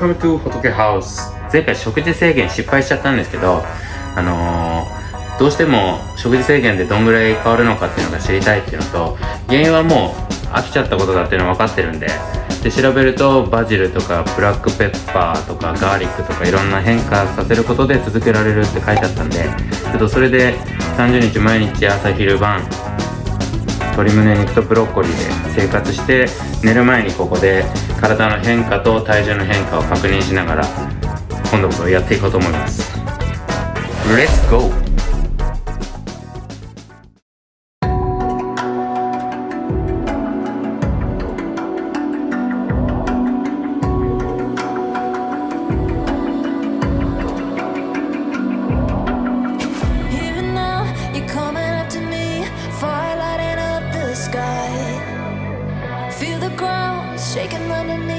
Welcome to 仏ハウス前回食事制限失敗しちゃったんですけどあのー、どうしても食事制限でどんぐらい変わるのかっていうのが知りたいっていうのと原因はもう飽きちゃったことだっていうのは分かってるんでで調べるとバジルとかブラックペッパーとかガーリックとかいろんな変化させることで続けられるって書いてあったんでちょっとそれで30日毎日朝昼晩鶏胸肉とブロッコリーで生活して寝る前にここで体の変化と体重の変化を確認しながら今度こそやっていこうと思います Let's go! shaking, running.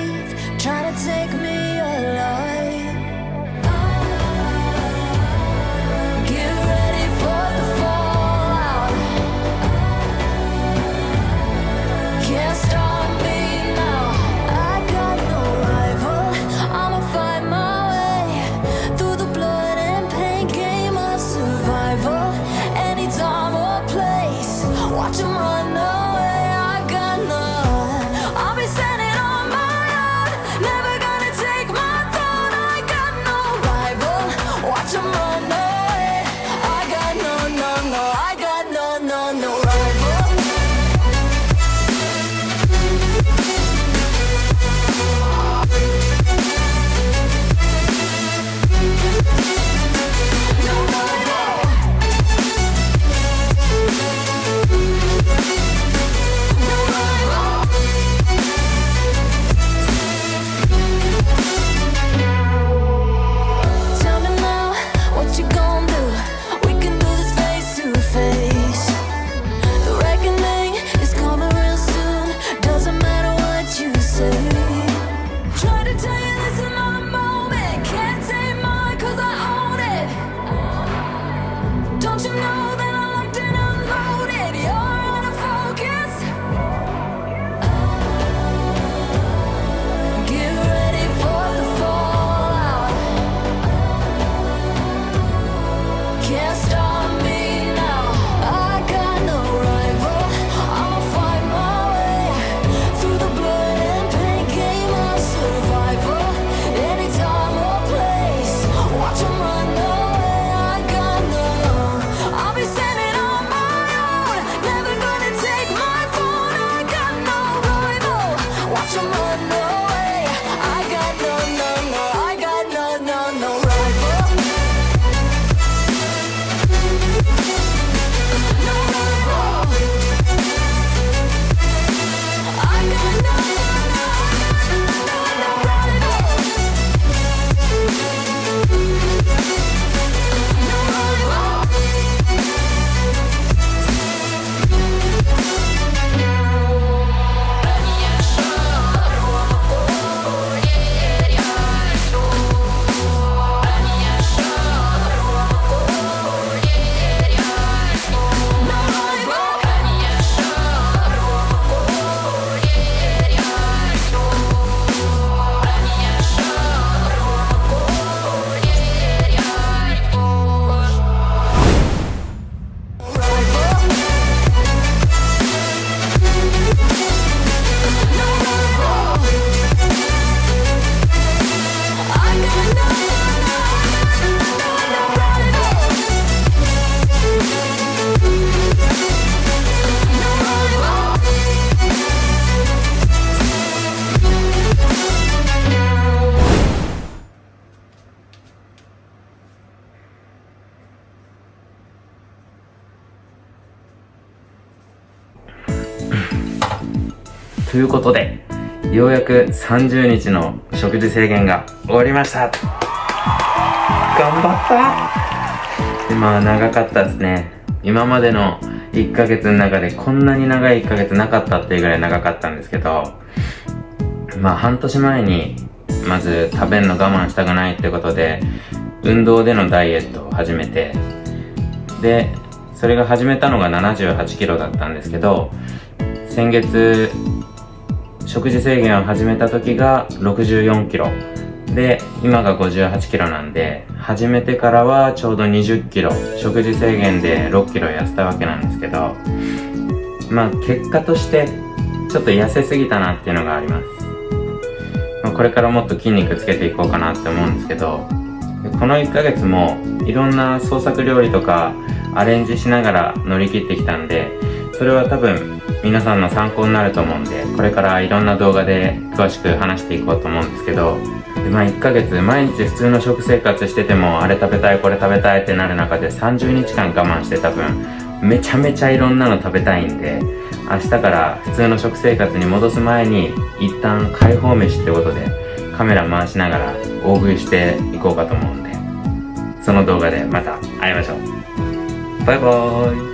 ということでようやく30日の食事制限が終わりました。頑張った。まあ長かったですね。今までの1ヶ月の中でこんなに長い1ヶ月なかったっていうぐらい長かったんですけどまあ半年前にまず食べるの我慢したくないってことで運動でのダイエットを始めてでそれが始めたのが78キロだったんですけど先月食事制限を始めた時が64キロで、今が58キロなんで、始めてからはちょうど20キロ、食事制限で6キロ痩せたわけなんですけど、まあ結果として、ちょっと痩せすぎたなっていうのがあります。まあこれからもっと筋肉つけていこうかなって思うんですけど、この1ヶ月もいろんな創作料理とかアレンジしながら乗り切ってきたんで、それは多分皆さんの参考になると思うんで、これからいろんな動画で詳しく話していこうと思うんですけど、まあ1ヶ月毎日普通の食生活しててもあれ食べたいこれ食べたいってなる中で30日間我慢して多分めちゃめちゃいろんなの食べたいんで明日から普通の食生活に戻す前に一旦解放飯ってことでカメラ回しながら大食いしていこうかと思うんでその動画でまた会いましょう。バイバーイ。